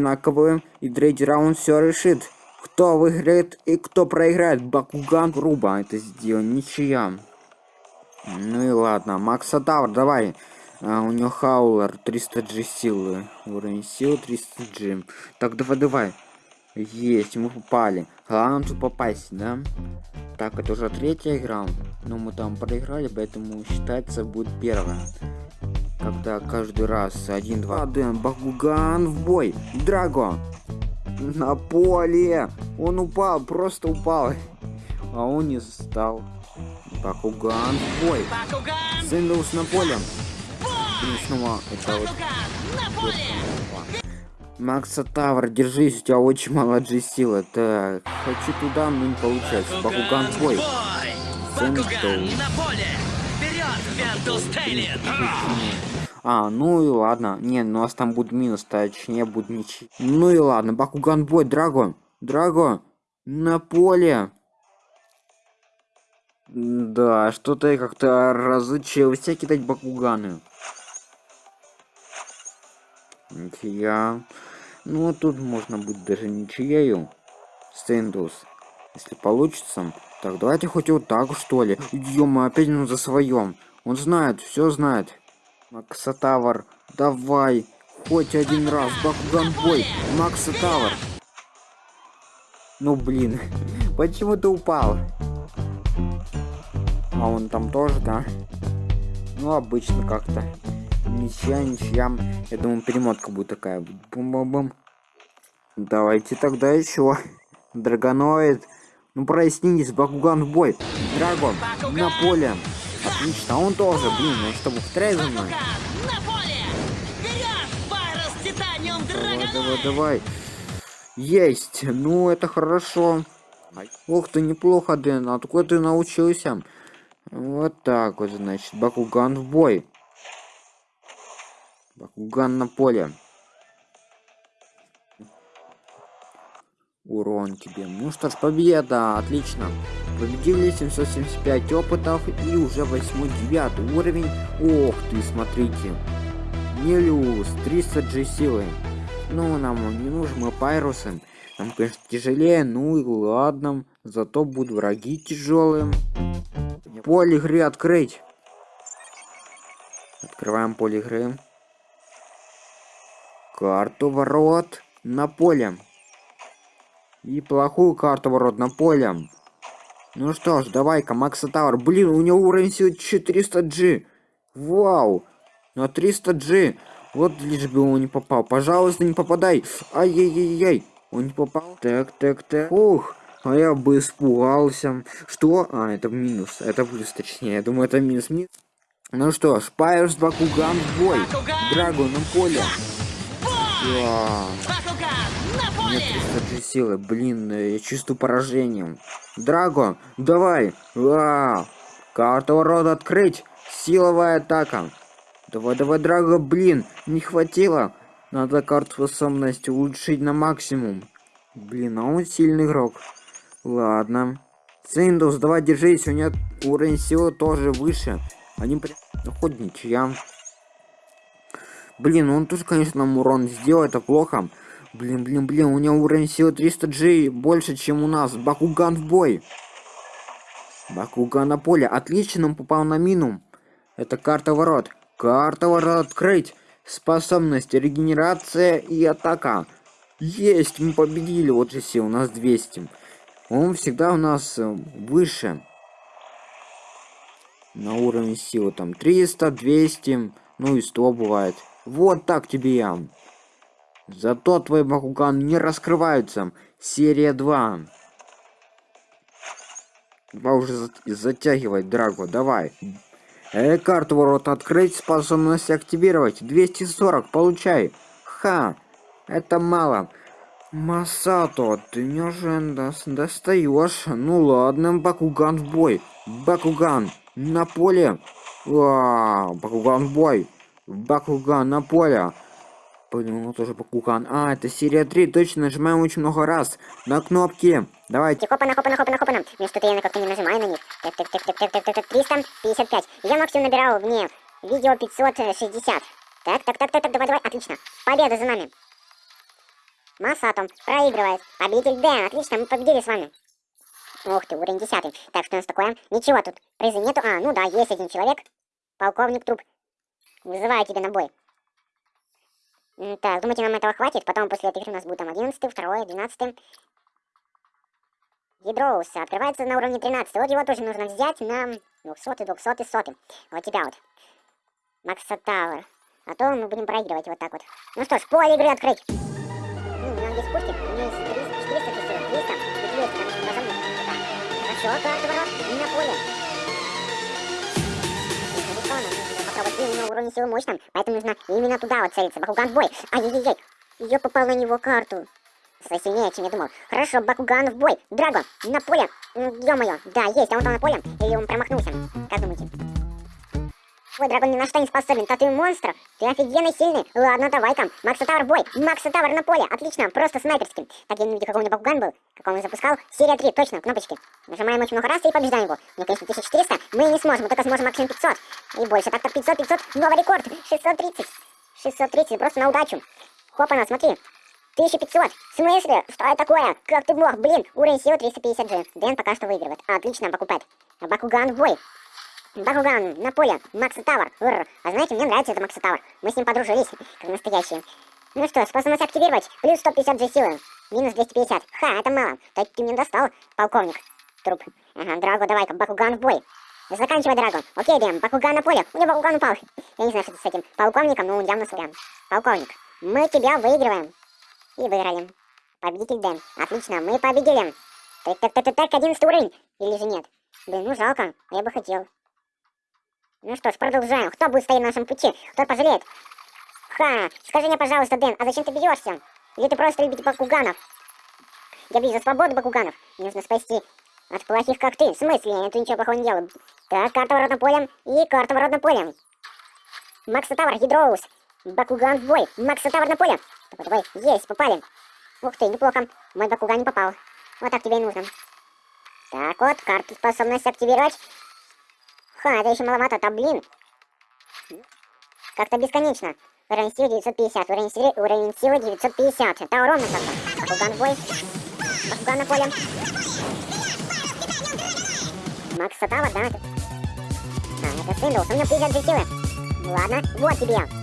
одинаковые, и третий раунд все решит. Кто выиграет и кто проиграет. Бакуган грубо это сделал, ничья. Ну и ладно, Макса Тавр, давай. А, у него Хаулер 300G силы. Уровень силы 300G. Так, давай, давай. Есть, мы попали. Главное тут попасть, да? Так, это уже третья игра. Но мы там проиграли, поэтому считается будет первая. Когда каждый раз один-два. Аден, Бакуган в бой. Драго. На поле. Он упал, просто упал. А он не стал. Бакуган в бой. Сэндалс на поле. И снова это вот. Макса Тавр, держись, у тебя очень мало силы. Так, хочу туда, но не получается. Бакуган в А, ну и ладно. Не, ну у нас там будет минус, точнее будет ничьи. Ну и ладно, Бакуган бой, Драго. Драго, на поле. Да, что-то я как-то разучился кидать Бакуганы. Ничья. Ну, тут можно будет даже ничьею. Стендус. Если получится. Так, давайте хоть вот так, что ли. Мы опять ну за своем. Он знает, все знает. Макса Тавр, давай. Хоть один раз. Бакуган бой. Макса Тавр. Ну, блин. Почему ты упал? А он там тоже, да? Ну, обычно как-то. Ничья, ничья. Я думаю, перемотка будет такая. Бум-бум-бум. Давайте тогда еще. Драгоноид. Ну прояснитесь, Бакуган в бой. Драгон на поле. Отлично, он тоже, блин, ну чтобы вторая за мной. Давай, давай, давай. Есть, ну это хорошо. Ух ты, неплохо, Дэн, откуда ты научился? Вот так вот, значит, Бакуган в бой. Бакуган на поле. Урон тебе. Ну что ж, победа, отлично. Победили 775 опытов и уже 8-9 уровень. Ох ты, смотрите. Нелюс, 300 G силы. Ну, нам не нужны мы пайрусы. Нам, конечно, тяжелее, ну и ладно. Зато будут враги тяжелые. Поле игры открыть. Открываем поле игры. Карту ворот на поле. И плохую карту ворот на поле. Ну что ж, давай-ка, Макса Тауэр. Блин, у него уровень силы 400G. Вау. На 300G. Вот лишь бы он не попал. Пожалуйста, не попадай. Ай-яй-яй-яй. Он не попал. Так, так, так. Ух. А я бы испугался. Что? А, это минус. Это плюс, точнее. Я думаю, это минус. минус. Ну что ж, Пайерс Бакуган в бой. Драго на поле. Нет 300 силы, блин, э, я чувствую поражением. Драго, давай! А, карта рода открыть! Силовая атака! Давай, давай, Драго, блин, не хватило! Надо карту способности улучшить на максимум. Блин, а он сильный игрок. Ладно. Синдус, давай держись, у него уровень силы тоже выше. Они при... Ну, хоть ничья. Блин, он тоже, конечно, нам урон сделал, это плохо. Блин, блин, блин, у него уровень силы 300G больше, чем у нас. Бакуган в бой. Бакуган на поле. Отлично, он попал на мину. Это карта ворот. Карта ворот открыть. Способность, регенерация и атака. Есть, мы победили. Вот же сил, у нас 200. Он всегда у нас э, выше. На уровне силы там 300, 200, ну и 100 бывает. Вот так тебе я. Зато твои Бакуган не раскрываются. Серия 2. Давай уже затягивать, Драго, давай. Э, карту ворот открыть, способность активировать. 240, получай. Ха, это мало. Масато, ты мне уже достаешь. Ну ладно, Бакуган в бой. Бакуган на поле. Вау, Бакуган в бой. Бакуган на поле. Подумал тоже Бакуган. А, это серия 3, точно, нажимаем очень много раз. На кнопки. Давайте. Хопана, хопана, хопана, хопана. Мне что-то я как-то не нажимаю на них. Так, так, так, так, так, так, так, так, 355. Я максимум набирал мне видео 560. Так, так, так, так, так, давай, давай, отлично. Победа за нами. Масатом проигрывает. Победитель Дэн. Отлично, мы победили с вами. Ух ты, уровень 10. Так, что у нас такое? Ничего тут. Призы нету. А, ну да, есть один человек. Полковник Труп. Вызываю тебя на бой. Так, думаете, нам этого хватит? Потом после этой игры у нас будет там 11, 2, 12. Ядроус открывается на уровне 13. Вот его тоже нужно взять на 200, 200, 100. Вот тебя вот. Макса Тауэр. А то мы будем проигрывать вот так вот. Ну что ж, поле игры открыть. Ну, у меня здесь пушки. У меня есть 300, 400 тысяч, 300 и 200. Там даже мне. Хорошо, карта ворот. На поле. Уровень силы мощным, поэтому нужно именно туда вот целиться. Бакуган в бой. Ай-яй-яй. Я попал на него карту. Сильнее, чем я думал. Хорошо, Бакуган в бой. Драго, на поле. Ё-моё. Да, есть, а он там на поле. Или он промахнулся. Как думаете? Ой, Драгон ни на что не способен, то ты монстр. Ты офигенно сильный. Ладно, давай-ка. Макса Тавр бой. Макса Тавр на поле. Отлично, просто снайперским. Так, я не видел, какой у него Бакуган был. Какой он запускал. Серия 3, точно, кнопочки. Нажимаем очень много раз и побеждаем его. Ну, конечно, 1400 мы не сможем, мы только сможем максимум 500. И больше. Так-то 500, 500, новый рекорд. 630. 630, просто на удачу. Хопа, смотри. 1500. В смысле? Что это такое? Как ты мог? Блин, уровень силы 350G. Дэн пока что выигрывает. Отлично, Бакупет. Бакуган в бой. Бакуган на поле. Макса Тавр. Рр. А знаете, мне нравится это Макса Тавр. Мы с ним подружились, как настоящие. Ну что, способность активировать. Плюс 150G силы. Минус 250. Ха, это мало. Так ты мне достал, полковник. Труп. Ага, Драго, давай-ка, Бакуган в бой. Заканчивай, Драго. Окей, Дэм, Бакуган на поле. У него Бакуган упал. Я не знаю, что с этим полковником, но он явно сорян. Полковник, мы тебя выигрываем. И выиграли. Победитель Дэн. Отлично, мы победили. Так, так, так, так, так, 11 уровень. Или же нет? Блин, ну жалко, я бы хотел. Ну что ж, продолжаем. Кто будет стоять на нашем пути? Кто пожалеет? Ха, скажи мне, пожалуйста, Дэн, а зачем ты бьешься? Или ты просто любишь бакуганов? Я бью за свободу бакуганов. Мне нужно спасти от плохих, как ты. В смысле? Я ничего плохого не делаю. Так, карта воротным полем и карта воротным полем. Макса Тавр, Ядроус. Бакуган в бой. Макса Тавр на поле. Давай, давай, есть, попали. Ух ты, неплохо. Мой Бакуган не попал. Вот так тебе и нужно. Так вот, карту способность активировать. Ха, это еще маловато-то, блин. Как-то бесконечно. Уровень силы 950, уровень силы, уровень силы 950. Это ровно как-то. Бакуган бой. Бакуган на поле. Макс Сатава, да? А, это Синдлс, у меня 50 же силы. Ладно, вот тебе.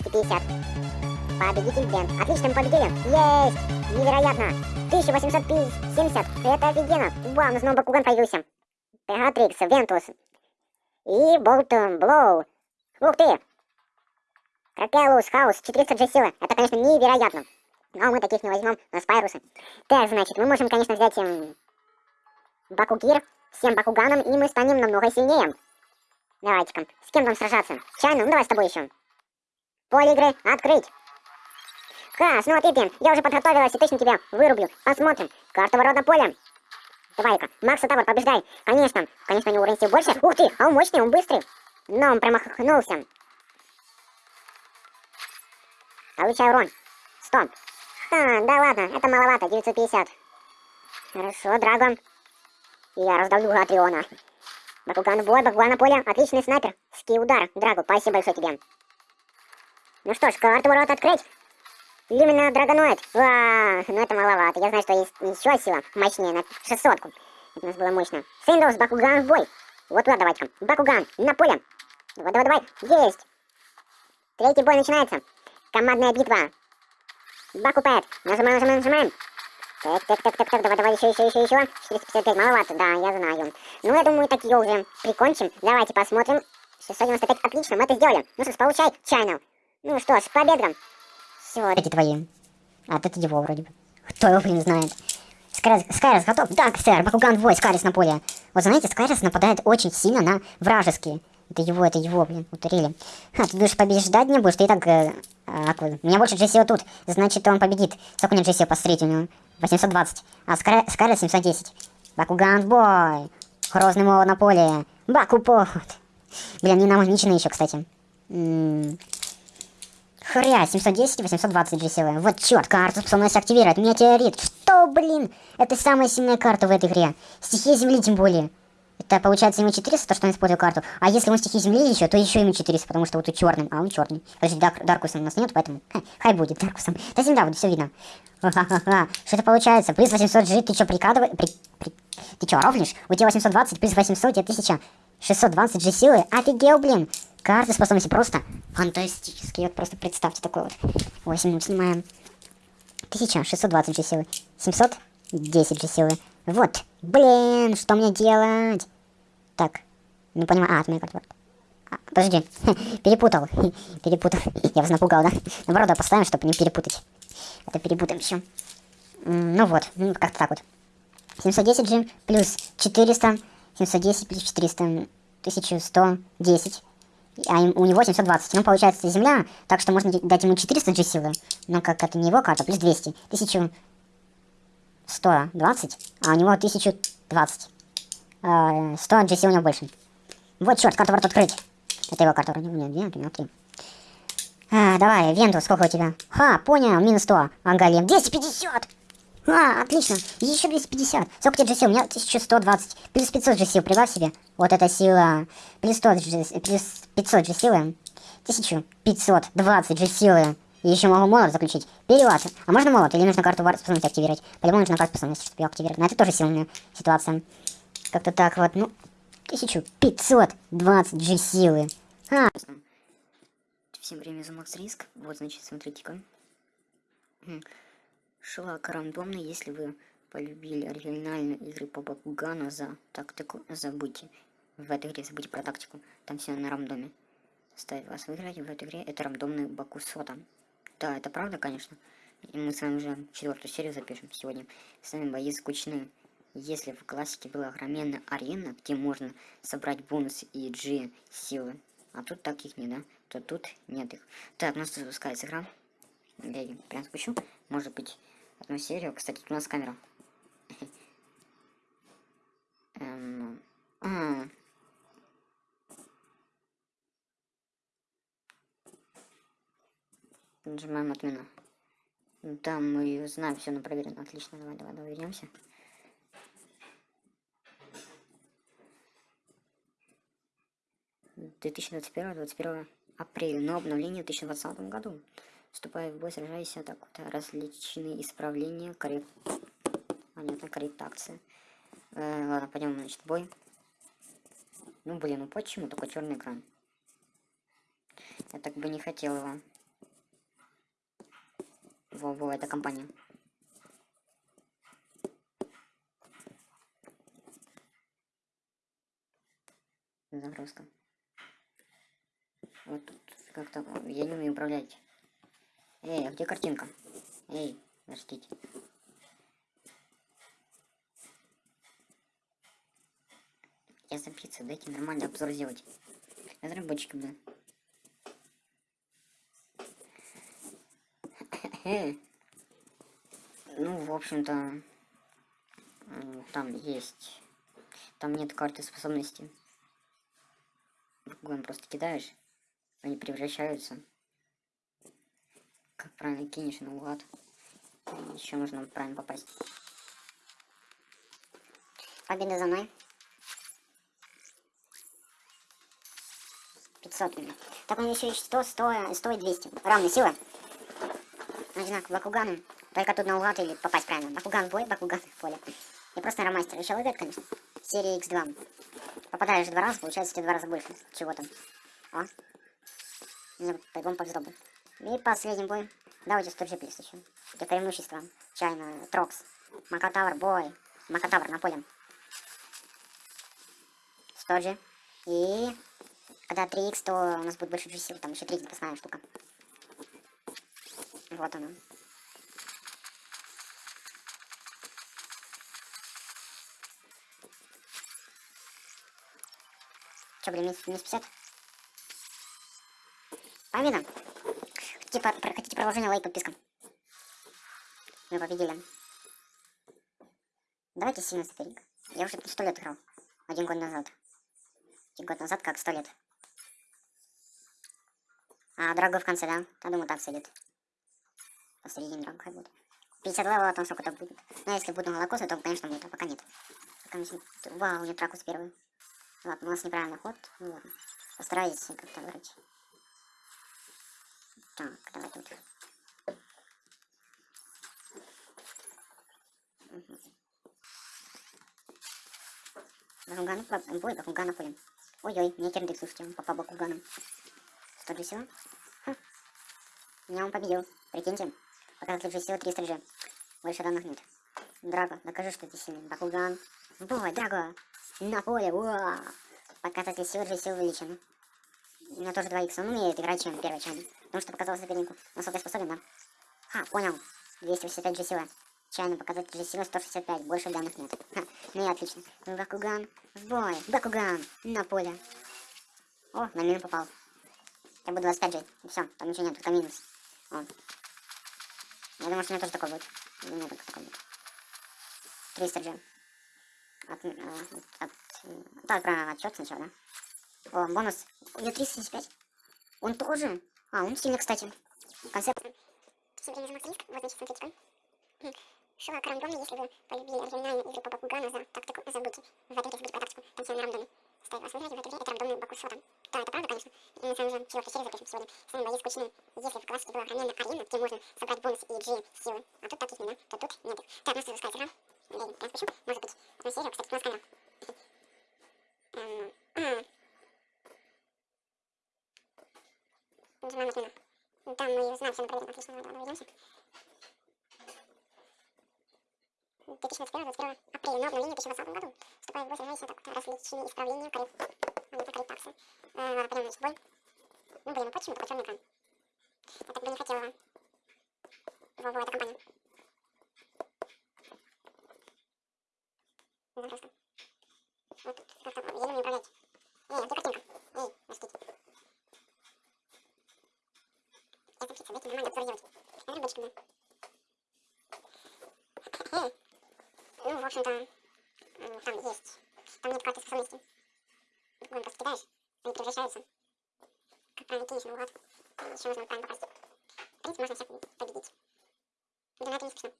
250. Победитель Дэн. Отлично, мы победили. Есть! Невероятно. 1870. Это офигенно. Вау, у нас новый Бакуган появился. Пегатрикс, Вентус. И Болтон Блоу. Ух ты! Кракелус, Хаус, 400 же силы. Это, конечно, невероятно. Но мы таких не возьмем на спайрусы. Так, значит, мы можем, конечно, взять эм, Бакугир, всем Бакуганом, и мы станем намного сильнее. Давайте-ка, с кем нам сражаться? Чайно, ну давай с тобой еще. Поле игры открыть. Ха, смотри, Пин, я уже подготовилась и точно тебя вырублю. Посмотрим. Карта ворот на поле. Давай-ка, Макса Тавр, побеждай. Конечно, конечно, у него уровень больше. Ух ты, а он мощный, он быстрый. Но он промахнулся. Получай урон. 100. Ха, да ладно, это маловато, 950. Хорошо, Драгон. Я раздавлю Атриона. Бакуган в бой, Бакуган на поле. Отличный снайпер. Ски удар. Драго, спасибо большое тебе. Ну что ж, карту ворот открыть. Люмина Драгоноид. Ва, ну это маловато. Я знаю, что есть еще сила мощнее на 600 -ку. Это у нас было мощно. Синдоус, Бакуган в бой. Вот туда давайте-ка. Бакуган, на поле. Давай, давай, давай. Есть. Третий бой начинается. Командная битва. Бакупэт. Нажимаем, нажимаем, нажимаем. Так, так, так, так, так, давай, давай, еще, еще, еще, еще. 455, маловато, да, я знаю. Ну, я думаю, так ее уже прикончим. Давайте посмотрим. 695, отлично, мы это сделали. Ну что ж, получай, чайнел. Ну что с победом. Все, эти твои. А это его вроде бы. Кто его, блин, знает. Скайрос готов? Да, сэр, Бакуган вой, Скайрос на поле. Вот знаете, Скайрос нападает очень сильно на вражеские. Это его, это его, блин, утырили. А, ты будешь побеждать не будешь, ты и так... Э, а, у меня больше Джессио тут, значит, он победит. Сколько у него Джессио посмотрите, у него 820. А Скайрос 710. Бакуган бой. Грозный молот на поле. Бакупот. Блин, не намагничены еще, кстати. М -м Хря, 710 820 GCV. Вот черт, карта способность активировать. Метеорит. Что, блин? Это самая сильная карта в этой игре. Стихия Земли тем более. Это получается ему 400, то, что он использовал карту. А если он стихи земли еще, то еще ему 400, потому что вот тут черным, а он черный. Подожди, Дар Даркуса у нас нет, поэтому ха, хай будет Даркусом. Да земля будет, все видно. Что это получается? Плюс 800 G, ты что, прикладываешь? При... При... Ты что, ровнишь? У тебя 820 плюс 800, тебе 1620 G силы. Офигел, блин. Карты способности просто фантастические. Вот просто представьте такой вот. 8 минут снимаем. 1620 G силы. 710 G силы. Вот. Блин, что мне делать? Так. Не понимаю. А, от моей карты. А, подожди. Перепутал. Перепутал. Я вас напугал, да? Наоборот, поставим, чтобы не перепутать. Это перепутаем еще. Ну вот. Ну, как-то так вот. 710 G плюс 400. 710 плюс 400. 1110 а у него 720. Ну, получается, земля, так что можно дать ему 400 G силы. Но как это не его карта, плюс 200. 1120, а у него 1020. 100 G сил у него больше. Вот, черт, карту ворот открыть. Это его карта вроде. Нет, нет, него 3. А, давай, Венту, сколько у тебя? Ха, понял, минус 100. Ага, Лем, 250! А, отлично. Еще 250. Сколько тебе сил? У меня 1120. Плюс 500 же сил. Прибавь себе. Вот эта сила. Плюс 100 же, плюс 500 же силы. 1520 же силы. И еще могу молот заключить. Перевод. А можно молот? Или нужно карту способности активировать? По-любому нужно карту способности, чтобы ее активировать. Но это тоже сильная ситуация. Как-то так вот. Ну, 1520 же силы. А. Всем время за Макс Риск. Вот, значит, смотрите-ка шлак рандомный, если вы полюбили оригинальные игры по Бакугану за тактику, забудьте. В этой игре забудьте про тактику, там все на рандоме. Ставит вас выиграть в этой игре, это рандомный Бакусота. Да, это правда, конечно. И мы с вами уже четвертую серию запишем сегодня. С вами бои скучные. Если в классике была огроменная арена, где можно собрать бонус и G силы, а тут таких не, да, то тут нет их. Так, у нас запускается игра. Я ее прям спущу. Может быть, одну серию. Кстати, у нас камера. Эм, а. Нажимаем отмена. Да, мы знаем все, но проверено. Отлично, давай, давай, давай, вернемся. Двадцать первого, двадцать первого апреля, но обновление в 2020 году. Вступая в бой, сражайся так вот. Различные исправления, коррект... Понятно, корректация. Э, ладно, пойдем, значит, бой. Ну, блин, ну почему такой черный экран? Я так бы не хотел его. Во-во, это компания. Загрузка. Вот тут как-то... Я не умею управлять. Эй, а где картинка? Эй, подождите. Я запиться, дайте нормальный обзор сделать. Разработчики, блин. Ну, в общем-то, там есть... Там нет карты способности. Гон просто кидаешь, они превращаются правильно кинешь наугад. Еще нужно правильно попасть. Победа за мной. 500 у Так у меня еще есть 100, 100, 100 и 200. Равные силы. Одинаково Бакугану. Только тут наугад или попасть правильно. Бакуган в бой, Бакуган в поле. Я просто ромастер. Еще выиграть, конечно. Серия X2. Попадаешь два раза, получается тебе два раза больше. Чего там? О. По-любому повезло и последний бой. Давайте 100 плюс еще. Где преимущество. Чайно, Трокс. Макатавр, бой. Макатавр на поле. 100 же. И когда 3х, то у нас будет больше сил. Там еще 3 запасная штука. Вот она. Че, блин, минус 50? Победа! Хотите, по хотите продолжение, лайк, подписка. Мы победили. Давайте сильно старик. Я уже сто лет играл. Один год назад. Один год назад как сто лет. А дорогой в конце, да? Я думаю, так сойдет. Посередине дорогой будет. 50 левела, там сколько-то будет. Но если буду молокосы, то, конечно, будет, а пока нет. Пока не... Вау, у меня тракус первый. Ладно, у нас неправильный ход. Ну ладно. Постараюсь как-то вырыть. Так, давай тут. Угу. Бакугану, по- бой, Бакугана полем. Ой-ой, мне кирдык, слушайте, он попал Бакуганом. Что для сила? Ха. Меня он победил. Прикиньте. Показатель же силы 300 же. Больше данных нет. Драго, докажи, что ты сильный. Бакуган. Бой, Драго! На поле, уа! Показатель силы же силы увеличены. У меня тоже 2 икса. Он умеет играть, чем первый чайный. Потому что показал сопернику. Насколько я способен, да? Ха, понял. 285 же сила. Чайный показатель же силы 165. Больше данных нет. Ха, ну и отлично. Бакуган. В бой. Бакуган. На поле. О, на мину попал. Я буду 25 жить. Все, там ничего нет, только минус. О. Я думаю, что у меня тоже такой будет. У меня только такой будет. 300 же. От, э, от, э, так, про отчет сначала, да? О, бонус. У меня 375. Он тоже? А, он сильный, кстати. Концепт. Всем время за Максимиск, вот значит, смотрите-ка. Шла к рандоме, если вы полюбили оригинальную игру по Бакугану за тактику, забудьте. В этой забудьте про тактику, на рандоме. Стоит вас выиграть в этой это рандомный Баку шота. Да, это правда, конечно. И на самом деле, четвертый серию запишем сегодня. Сами бои скучные. Если в классике была охраняемая арена, где можно собрать бонус и G силы, а тут таких нет, то тут нет. Так, нас запускается игра. Я прям спешу, может быть. Одну серию, кстати, у нас канал. Нажимаем на отмена. Там мы знаем, все мы проверим, отлично, давай, давай, ведемся. 2021-2021 апреля, но обновление в 2020 году. Вступает в бой сражайся так, различные исправления коррек... А, это корректаксы. А, ладно, пойдем значит, в бой. Ну, блин, ну почему такой черный экран? Я так бы не хотела. Во-во, это компания. Ну, просто. Вот тут как-то еле не управлять. Эй, а где картинка? Эй, растите. Я там птица, дайте нормально обзор делать. Я рыбочка, да. Эй. Ну, в общем-то, м, там есть. Там нет карты способности. Вон просто кидаешь, они превращаются. Как правильно кинешь наугад. И еще нужно правильно попасть. В принципе, можно всех победить. Да на это не скучно.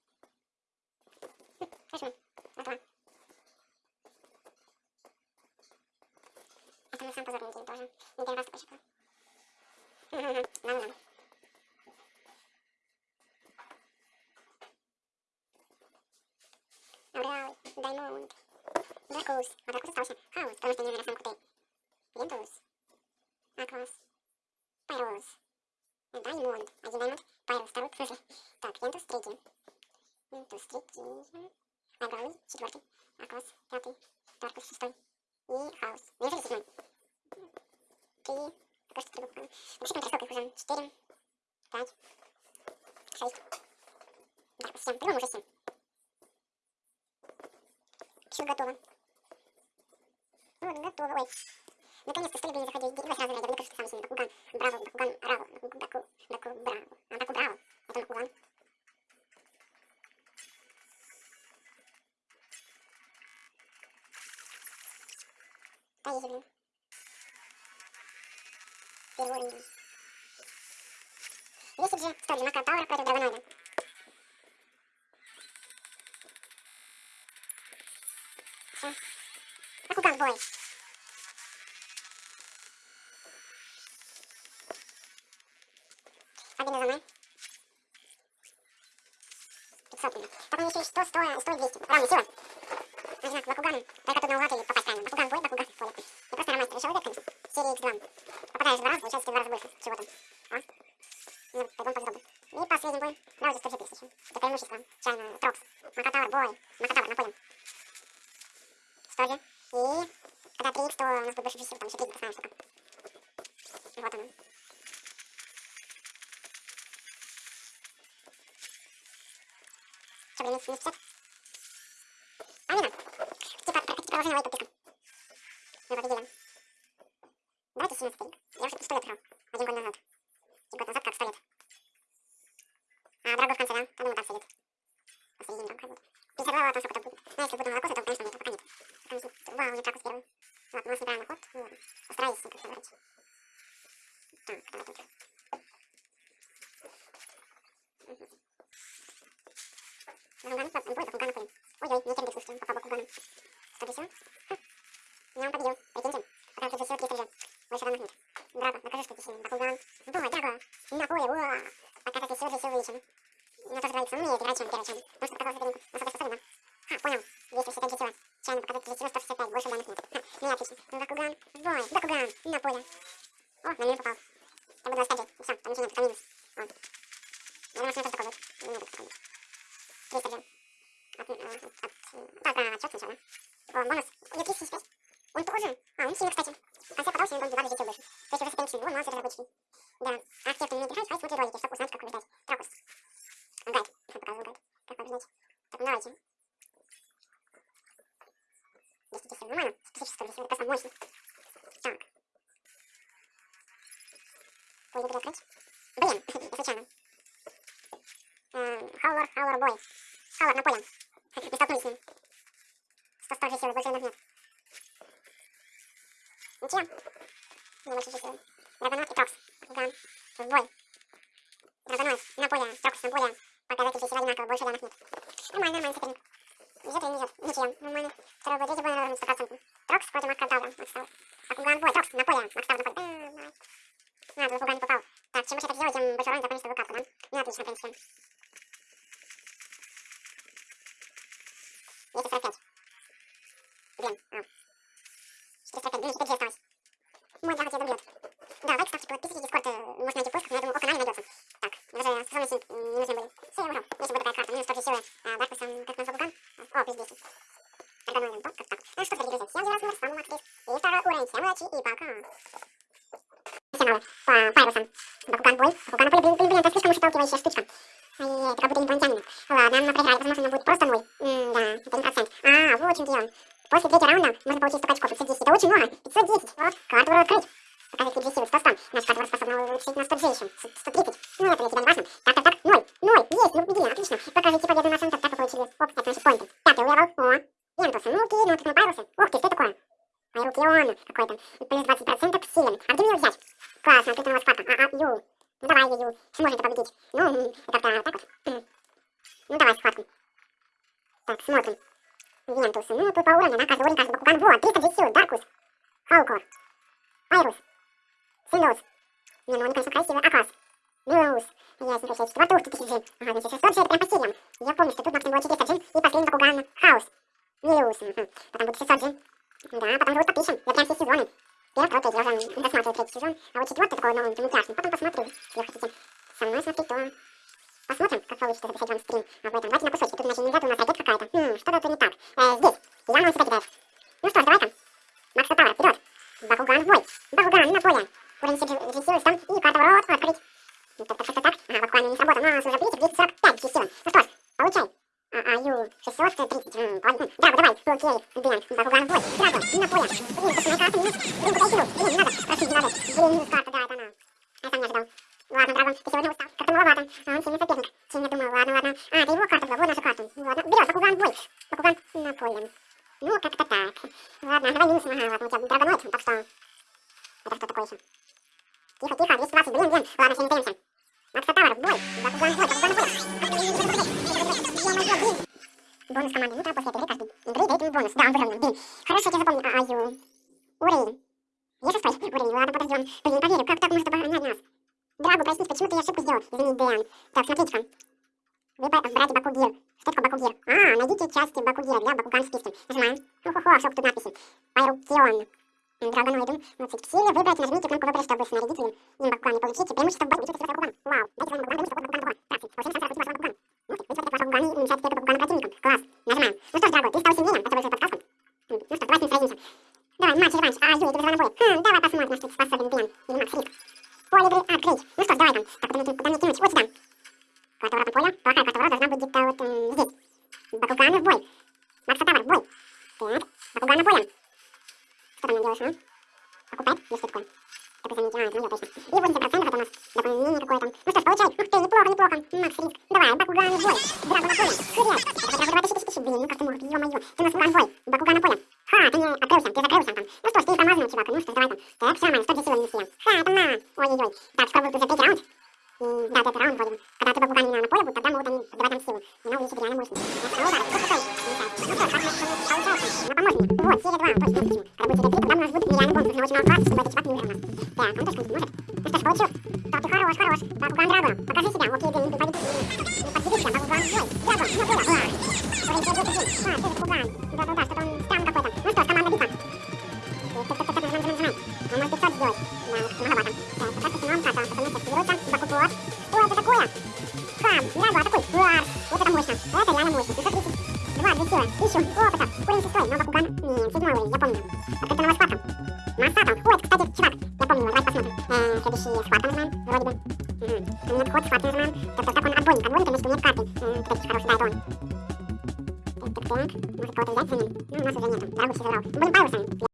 Хм, Хорошо, готово. Это на самом позорный день тоже. Не первый раз такое щепло. Ладно, ладно. Ауреал, Даймонд, Дракус. А Дракус остался. Хаос, потому что наверное, самые крутые. Вентус, Аклас, Пайрос, Даймонд. Один Даймонд, Пайрос, второй, в смысле. Так, Вентус, третий. Вентус, третий. Агралый, четвертый. Аклас, пятый. Дракус, шестой. И Хаос. Неужели седьмой? Три. Пока что три буквы. Вообще, сколько их уже? Четыре. Пять. Шесть. Дракус, семь. По-моему, уже семь. Все готово. Вот, готово. Ой. Наконец-то стали бы не заходить. Давай сразу найдем. Мне кажется, самый сильный. Бакуган. Браво. Бакуган. Раво. Баку. Баку. Браво. А, Баку. Браво. Это Бакуган. Поехали, блин. Уровень. Весит же, столь же, Мака Таура против Драгоноида. Бакуган в бой. Победа за мной. 500 блин. Так мне еще и 100, 100, 100 и 200. Равная сила. Одинак, Бакуган. Только тут наугад или попасть правильно. Бакуган в бой, Бакуган в поле. Я просто ромастер решил выиграть. Серии X2. Попадаешь два раза, получается в два раза больше чего-то. А? Ну, пойдем по сдобу. И последний бой. Да, уже 100 тысяч. Это преимущество. Чайно, Трокс. Макатавр, бой. Макатавр, напомним. 100 же. И когда 3 то у нас будет больше сил, там еще 3 поставим штука. Вот оно. Что, блин, минус 50? Амина. Типа, прокатить продолжение лайка подписка. Мы победили. Давайте 17 старик. Я уже 100 лет играл. Один год назад. Один год назад как 100 лет. А, Драго в конце, да? Там ему так сидит. Посередине Драго ходит. 50 глава, там сколько-то будет. Ну, если буду молоко, то, конечно, нет, пока нет. Пока не сидит. Вау, я Дракус первый. Вот, у нас неправильный ход. Ну, ладно. Постараюсь как-то выбрать. Так, давай тут. Бакуган, бой, Бакуган напали. Ой-ой, мне кирдык слушайте, попал Бакуганом. Что для сила? Ха. Меня он победил, прикиньте. покажу, что ты сильный. Бакуган. Давай, Драго. На поле, уа. Пока ты силы, силы вылечим. Ну, тоже говорится, умнее играть, чем первый чем. Потому что показал сопернику. Насколько способен, да? Ха, понял. 265 джетила. Чайно показать джетила 165. Больше данных нет. Ха, ну и отлично. Бакуган. Бой. Бакуган. На поле. О, на мину попал. Я буду оставить. Все, там ничего нет, только минус. Вот. Я думаю, что это такой будет. Не будет такой. 300 джем. От, э, от, так, а, отчет сначала. О, бонус. У него 375. Он тоже. А, он сильный, кстати. В конце потом сильный, он 2 джетил больше. То есть уже соперник сильный. Вон, молодцы, разработчики. Да. А те, кто не играет, хай смотрит ролики, чтобы узнать, как побеждать. Трокус. Гайд. Я показывал гайд. Как побеждать. Так, ну давайте. 210 нормально. Специфическое, здесь просто мощно. Так. Ой, не буду открыть. Блин, я случайно. Хаулар, Хаулар, бой. Хаулар на поле. Не столкнулись с ним. 100 100 же силы, больше нет. Ничья. Не больше же силы. Драгонот и Трокс. Ган. В бой. Драгонот на поле. Трокс на поле. Показатель же силы одинаково, больше данных нет. Нормально, нормально соперник. Везет или не везет? Ничья. Нормально. Второй бой, третий бой на уровне 100%. Трокс против Маккартаура. Макстаура. Бакуган бой. Трокс на поле. Макстаур на поле. А, а, Бакуган не попал. Так, чем больше так сделать, тем больше урон за количество карту, да? Ну, отлично, в принципе. 245. Блин, а. 405, блин, 4 осталось. Мой дядя тебя добьет. Да, лайк ставьте, подписывайтесь, дискорд, э, можно найти в поисках, но я думаю, о канале найдется. Так, даже способности не нужны были. Все, я убрал. Если будет такая карта, минус 100 силы, а, Даркусом, как назвал Ган. О, плюс 200. Эргономиум, вот как так. Ну что, дорогие друзья, всем раз, с вами Макс Крис. И второй уровень, всем удачи и пока. Всем мало. По Пайрусам. Бакуган бой. Бакуган бой, блин, блин, блин, это слишком уж отталкивающая штучка. Ай-яй-яй, это как будто инопланетянина. Ладно, мы проиграли, возможно, он будет просто ноль. М-да, это не процент. А, вот в чем дело. После третьего раунда можно получить 100 очков, 510. Это очень много. 510. Вот, карту буду открыть. Показать какие силы. 100 100. Наша карта способна улучшить на 100 G еще. 130. Ну, это для тебя не важно. Так, так, так. 0. 0. Есть. Ну, победили. Отлично. Покажите победу на центр. Так вы получили. Оп, это наши поинты. Пятый левел. О. Ентусы. Ну, окей, ну, тут на пайрусы. Ух ты, что такое? Пайрукион какой-то. Плюс 20% к силам. А где мне его взять? Классно, тут у карта. А, а, ю. Ну, давай, ю. Сможете победить. Ну, как-то так вот. Ну, давай схватку. Так, смотрим. Вентусы. Ну, тут по уровню, да, каждый уровень, Бакуган. Вот, 310 сил, Даркус, Хаукор, Айрус, Синдоус. Не, ну они, конечно, красивые. Акас, Блюз. Ясненько, сейчас ты, тысяч джин. Ага, значит, 600 же это прям по силам. Я помню, что тут максимум было 400 джин, и последний Бакуган, Хаус, Милиус. Угу. Потом будет 600 джин. Да, потом живут подпишем. Я прям все сезоны. Первый, второй, третий, я уже досматриваю третий сезон. А вот четвертый такой, ну, мультяшный. Потом посмотрю, если вы хотите со мной смотреть, то Посмотрим, как получится записать вам стрим об этом. Давайте на кусочки. Тут иначе нельзя, у нас опять какая-то. Хм, что-то тут не так. Э, здесь. Я на себя кидает. Ну что ж, давай-ка. Макс Тауэр, вперед. Бакуган в бой. Бакуган на поле. Уровень силы там и карта ворот открыть. Так, так, так, так. Ага, буквально не сработал. Но уже видите, 245 силы. Ну что ж, получай. А, а, ю, 630. М, ладно. Драго, давай. Окей, Бен. Бакуган в бой. Драго, на поле. Блин, посмотри, карта минус. Блин, подойди, Блин, не надо. Просить, не надо. Блин, минус карта, да, это она. Я сам не ожидал. Ладно, Драгон, ты сегодня устал. Как-то маловато. А он сильный соперник. Чем я думал, ладно, ладно. А, это его карта была, вот наша карта. Ладно, берет, Бакуган бой. Бакуган на поле. Ну, как-то так. Ладно, давай минус, ага, ладно, у тебя драгоноид, вызывайте вашего Бакугана и уменьшайте эффект Бакугана противникам. Класс. Нажимаем. Ну что ж, Драго, ты стал сильнее. Это вызвало подсказку. план по следующему. Рабочий ретрит, когда у нас будет миллион бонусов на очень мало класса, чтобы это чипат не умер у нас. Так, он точно не может. Ну что ж, получил. Так, ты хорош, хорош. Так, у Кондрагона, покажись.